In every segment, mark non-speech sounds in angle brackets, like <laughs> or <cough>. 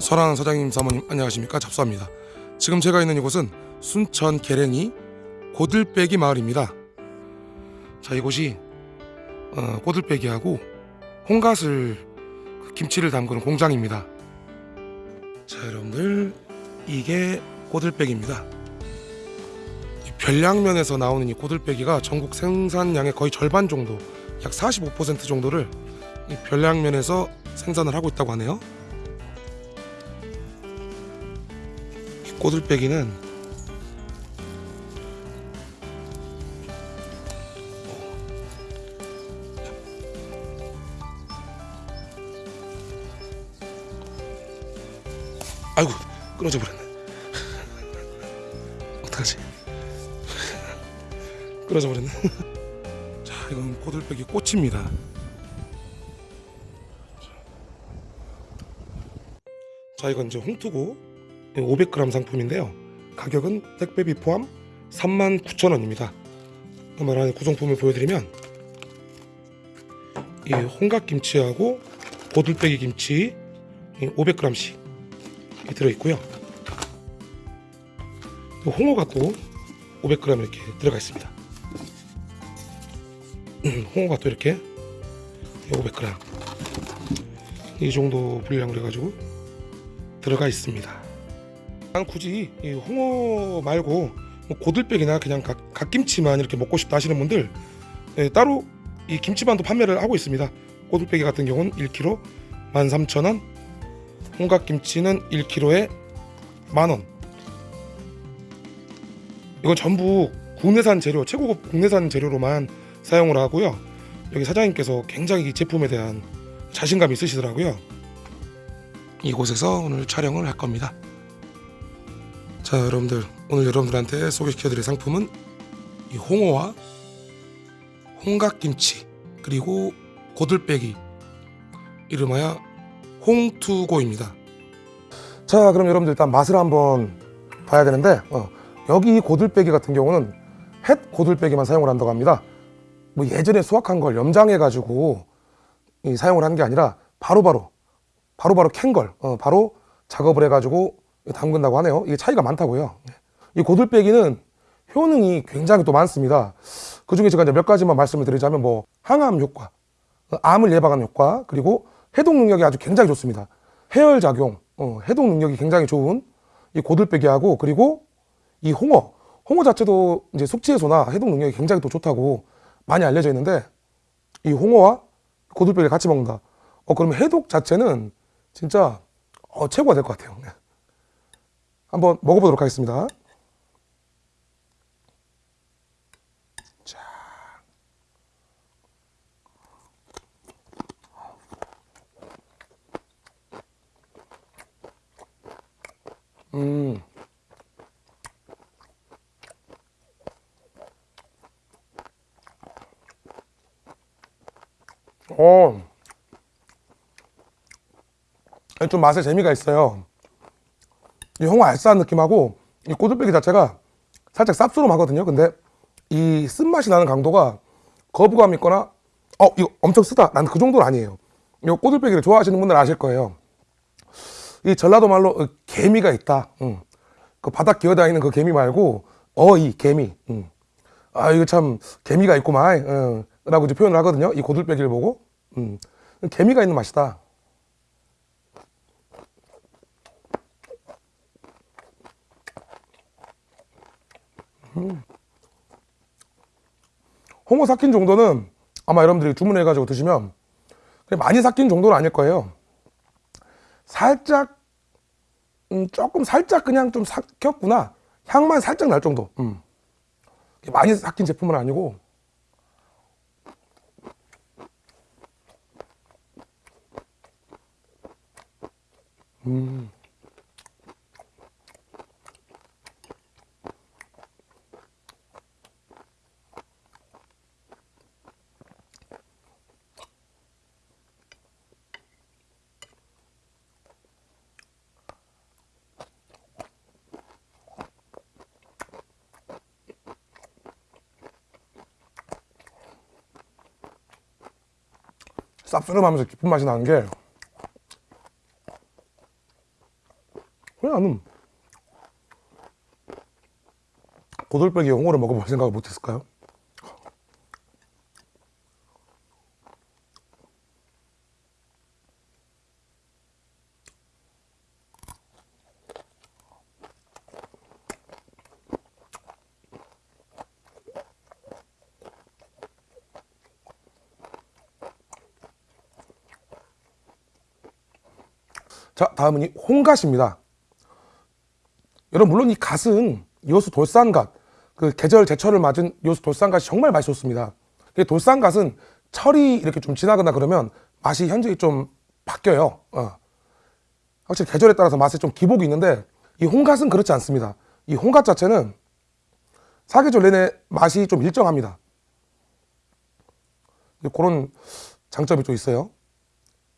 설하는 사장님 사모님 안녕하십니까? 잡수합니다. 지금 제가 있는 이곳은 순천 계랭이 고들빼기 마을입니다. 자 이곳이 어, 고들빼기하고 홍갓을 그 김치를 담그는 공장입니다. 자 여러분들 이게 고들빼기입니다. 이 별량면에서 나오는 이 고들빼기가 전국 생산량의 거의 절반 정도 약 45% 정도를 이 별량면에서 생산을 하고 있다고 하네요 꼬들빼기는 아이고 끊어져 버렸네. <laughs> 어떡하지? <laughs> 끊어져 버렸네. <laughs> 자 이건 꼬들빼기 꽃입니다. 자 이건 이제 홍투고 500g 상품인데요. 가격은 택배비 포함 39,000원입니다. 말하는 구성품을 보여드리면 이 홍각김치하고 고들빼기 김치 500g씩 들어있고요. 홍어가 또 500g 이렇게 들어가 있습니다. 홍어가 또 이렇게 500g 이 정도 분량으로 해가지고 들어가 있습니다. 난 굳이 이 홍어 말고 뭐 고들빼기나 그냥 각, 갓김치만 이렇게 먹고 싶다 하시는 분들 예, 따로 이 김치만도 판매를 하고 있습니다. 고들빼기 같은 경우는 1kg 13,000원 홍각김치는 1kg에 만원 이건 전부 국내산 재료 최고급 국내산 재료로만 사용을 하고요 여기 사장님께서 굉장히 이 제품에 대한 자신감이 있으시더라고요 이곳에서 오늘 촬영을 할 겁니다. 자 여러분들 오늘 여러분들한테 소개시켜드릴 상품은 이 홍어와 홍각김치 그리고 고들빼기 이름하여 홍투고입니다. 자 그럼 여러분들 일단 맛을 한번 봐야 되는데 어, 여기 고들빼기 같은 경우는 햇 고들빼기만 사용을 한다고 합니다. 뭐 예전에 수확한 걸 염장해 가지고 사용을 한 게 아니라 바로바로 바로바로 캔걸 어, 바로 작업을 해 가지고 담근다고 하네요. 이게 차이가 많다고요. 이 고들빼기는 효능이 굉장히 또 많습니다. 그 중에 제가 이제 몇 가지만 말씀을 드리자면 뭐 항암 효과 어, 암을 예방하는 효과 그리고 해독 능력이 아주 굉장히 좋습니다. 해열 작용 어, 해독 능력이 굉장히 좋은 이 고들빼기하고 그리고 이 홍어. 홍어 자체도 이제 숙취 해소나 해독 능력이 굉장히 또 좋다고 많이 알려져 있는데 이 홍어와 고들빼기를 같이 먹는다. 어 그러면 해독 자체는 진짜 어, 최고가 될 것 같아요. 네. 한번 먹어보도록 하겠습니다 자. 음. 어. 좀 맛에 재미가 있어요 이 홍어 알싸한 느낌하고 이 꼬들빼기 자체가 살짝 쌉스름하거든요. 근데 이 쓴맛이 나는 강도가 거부감 있거나 어 이거 엄청 쓰다. 난 그 정도는 아니에요. 이 꼬들빼기를 좋아하시는 분들 아실 거예요. 이 전라도 말로 어, 개미가 있다. 응. 그 바닥 기어다니는 그 개미 말고 어이 개미. 응. 아 이거 참 개미가 있구만. 응. 라고 이제 표현을 하거든요. 이 고들빼기를 보고. 응. 개미가 있는 맛이다 음. 홍어 삭힌 정도는 아마 여러분들이 주문해가지고 드시면 많이 삭힌 정도는 아닐 거예요 살짝 음, 조금 살짝 그냥 좀 삭혔구나 향만 살짝 날 정도 음. 많이 삭힌 제품은 아니고 음. 쌉싸름하면서 깊은 맛이 나는 게 그냥 나는 고들빼기 홍어를 먹어볼 생각을 못했을까요? 자 다음은 이 홍갓입니다. 여러분 물론 이 갓은 요수 돌산갓 그 계절 제철을 맞은 요수 돌산갓이 정말 맛있었습니다. 근데 돌산갓은 철이 이렇게 좀 지나거나 그러면 맛이 현저히 좀 바뀌어요. 어. 확실히 계절에 따라서 맛에 좀 기복이 있는데 이 홍갓은 그렇지 않습니다. 이 홍갓 자체는 사계절 내내 맛이 좀 일정합니다. 그런 장점이 좀 있어요.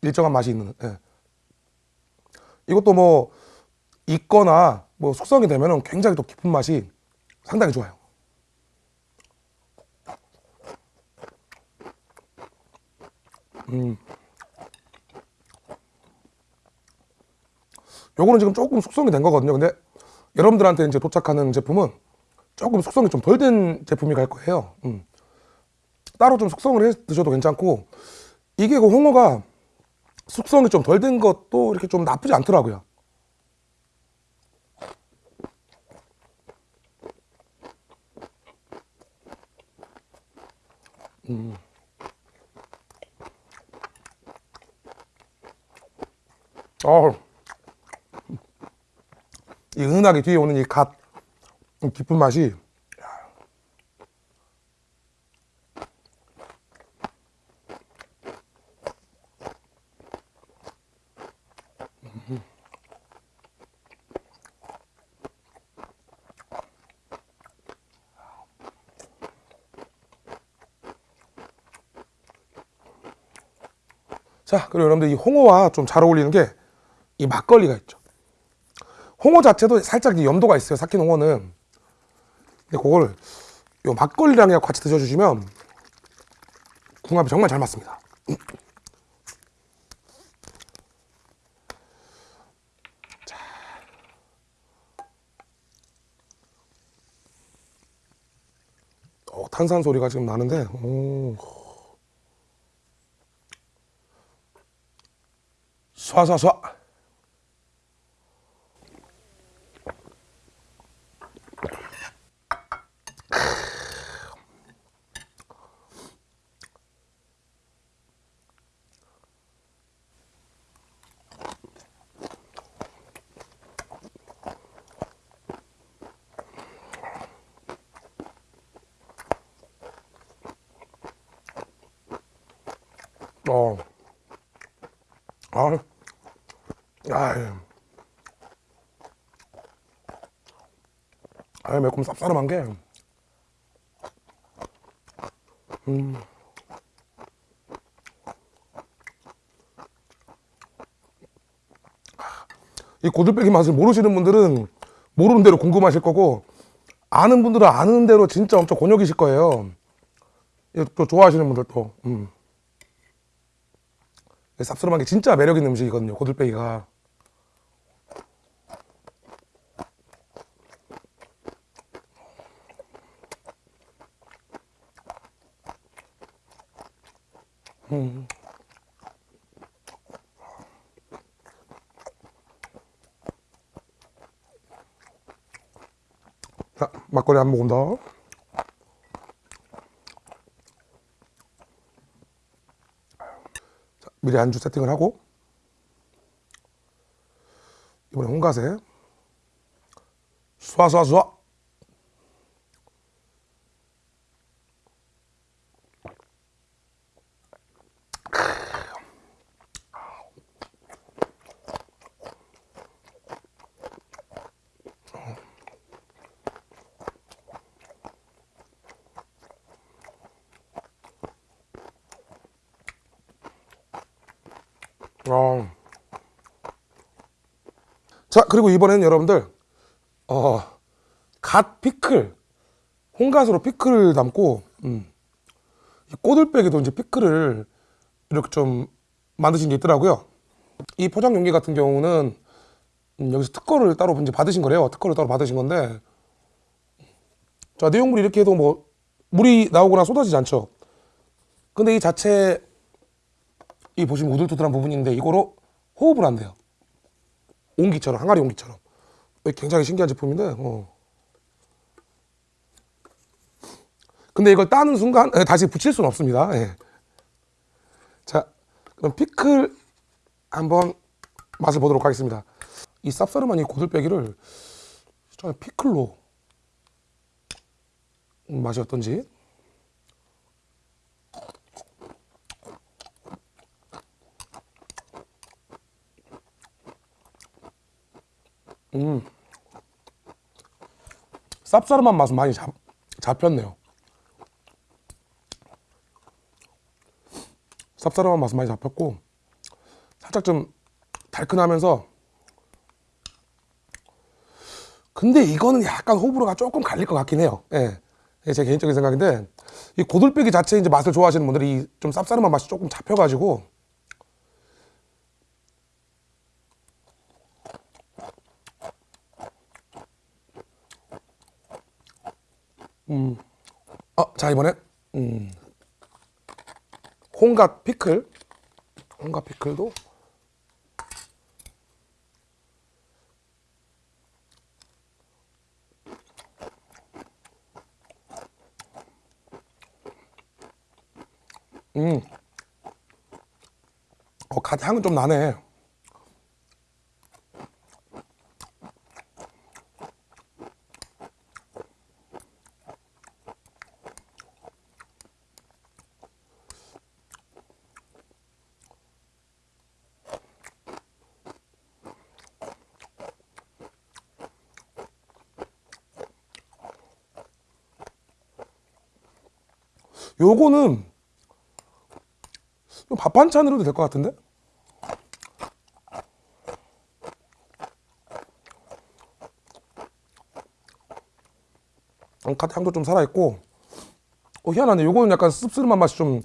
일정한 맛이 있는 예. 이것도 뭐 익거나 뭐 숙성이 되면은 굉장히 또 깊은 맛이 상당히 좋아요. 음. 요거는 지금 조금 숙성이 된 거거든요. 근데 여러분들한테 이제 도착하는 제품은 조금 숙성이 좀 덜 된 제품이 갈 거예요. 음. 따로 좀 숙성을 해 드셔도 괜찮고 이게 그 홍어가 숙성이 좀 덜 된 것도 이렇게 좀 나쁘지 않더라고요. 음. 어, 이 은은하게 뒤에 오는 이 갓, 깊은 맛이 자, 그리고 여러분들 이 홍어와 좀 잘 어울리는 게 이 막걸리가 있죠. 홍어 자체도 살짝 이 염도가 있어요. 삭힌 홍어는. 근데 그거를 요 막걸리랑 같이 드셔주시면 궁합이 정말 잘 맞습니다. <clears throat> 자. 어, 탄산 소리가 지금 나는데, 오. 쏴쏴쏴 어. 아. 아유. 아유, 매콤 쌉싸름한 게. 음. 이 고들빼기 맛을 모르시는 분들은 모르는 대로 궁금하실 거고 아는 분들은 아는 대로 진짜 엄청 곤욕이실 거예요. 또 좋아하시는 분들도. 음. 쌉싸름한 게 진짜 매력 있는 음식이거든요. 고들빼기가. 음. 자, 막걸리 한 모금 더. 자, 미리 안주 세팅을 하고. 이번에 홍가세. 쏴쏴쏴 어. 자 그리고 이번에는 여러분들 어, 갓 피클 홍갓으로 피클을 담고 음, 이 꼬들빼기도 이제 피클을 이렇게 좀 만드신 게 있더라고요 이 포장 용기 같은 경우는 음, 여기서 특허를 따로 이제 받으신 거래요. 특허를 따로 받으신 건데. 자, 내용물이 이렇게 해도 뭐 물이 나오거나 쏟아지지 않죠. 근데 이 자체 이 보시면 우들투들한 부분인데 이거로 호흡을 한대요. 온기처럼 항아리 온기처럼. 굉장히 신기한 제품인데. 어. 근데 이걸 따는 순간 예, 다시 붙일 수는 없습니다. 예. 자, 그럼 피클 한번 맛을 보도록 하겠습니다. 이 쌉싸름한 이 고들빼기를 피클로 음, 맛이 어떤지. 음. 쌉싸름한 맛은 많이 잡, 잡혔네요. 쌉싸름한 맛은 많이 잡혔고 살짝 좀 달큰하면서 근데 이거는 약간 호불호가 조금 갈릴 것 같긴 해요. 예. 제 개인적인 생각인데 이 고들빼기 자체 이제 맛을 좋아하시는 분들이 좀 쌉싸름한 맛이 조금 잡혀가지고 음. 어, 자 이번에 음. 홍갓 피클 홍갓 피클도 음. 어, 갓 향은 좀 나네. 요거는 밥 반찬으로도 될 것 같은데? 음, 갓 향도 좀 살아있고. 어, 희한하네. 요거는 약간 씁쓸한 맛이 좀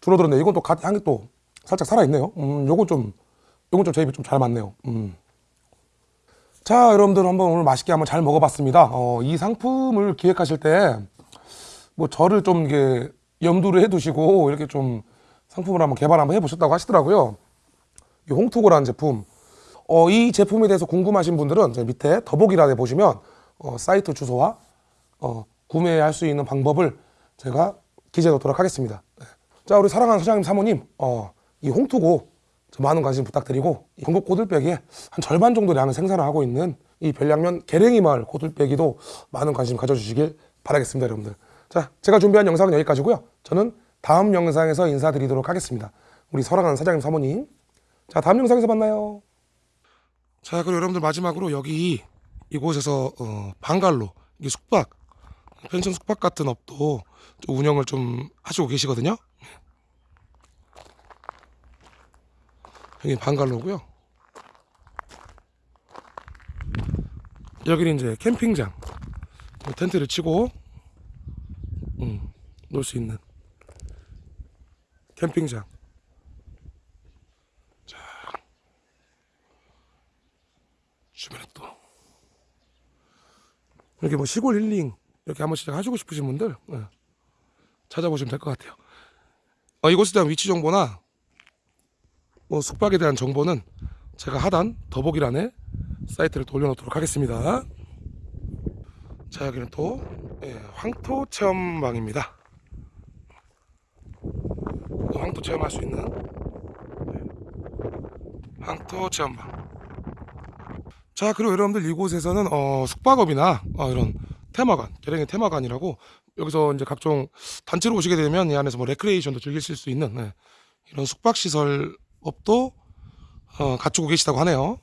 줄어들었네. 이건 또 갓 향이 또 살짝 살아있네요. 음, 요건 좀 요건 좀 제 입에 좀 잘 맞네요. 음. 자 여러분들 한번 오늘 맛있게 한번 잘 먹어봤습니다. 어, 이 상품을 기획하실 때 뭐 저를 좀 이게 염두를 해두시고 이렇게 좀 상품을 한번 개발 한번 해보셨다고 하시더라고요. 이 홍투고라는 제품. 어, 이 제품에 대해서 궁금하신 분들은 제 밑에 더보기란에 보시면 어, 사이트 주소와 어, 구매할 수 있는 방법을 제가 기재해 놓도록 하겠습니다. 네. 자, 우리 사랑하는 사장님 사모님, 어, 이 홍투고 많은 관심 부탁드리고 전국 고들빼기의 한 절반 정도 량을 생산을 하고 있는 이 별량면 계랭이 마을 고들빼기도 많은 관심 가져주시길 바라겠습니다, 여러분들. 자, 제가 준비한 영상은 여기까지고요. 저는 다음 영상에서 인사드리도록 하겠습니다. 우리 사랑하는 사장님 사모님. 자, 다음 영상에서 만나요. 자, 그리고 여러분들 마지막으로 여기 이곳에서 어, 방갈로 이게 숙박 펜션 숙박 같은 업도 좀 운영을 좀 하시고 계시거든요. 여기 방갈로고요. 여기는 이제 캠핑장 텐트를 치고 음, 놀 수 있는 캠핑장. 자, 주변에 또 이렇게 뭐 시골 힐링 이렇게 한 번씩 하시고 싶으신 분들 예, 찾아보시면 될 것 같아요. 어, 이곳에 대한 위치 정보나 뭐 숙박에 대한 정보는 제가 하단 더보기란에 사이트를 또 올려놓도록 하겠습니다. 자 여기는 또 예, 황토 체험방입니다. 황토 체험할 수 있는 네. 황토 체험방. 자 그리고 여러분들 이곳에서는 어, 숙박업이나 어, 이런 테마관, 계랭의 테마관이라고 여기서 이제 각종 단체로 오시게 되면 이 안에서 뭐 레크레이션도 즐기실 수 있는 네. 이런 숙박 시설 업도 어, 갖추고 계시다고 하네요.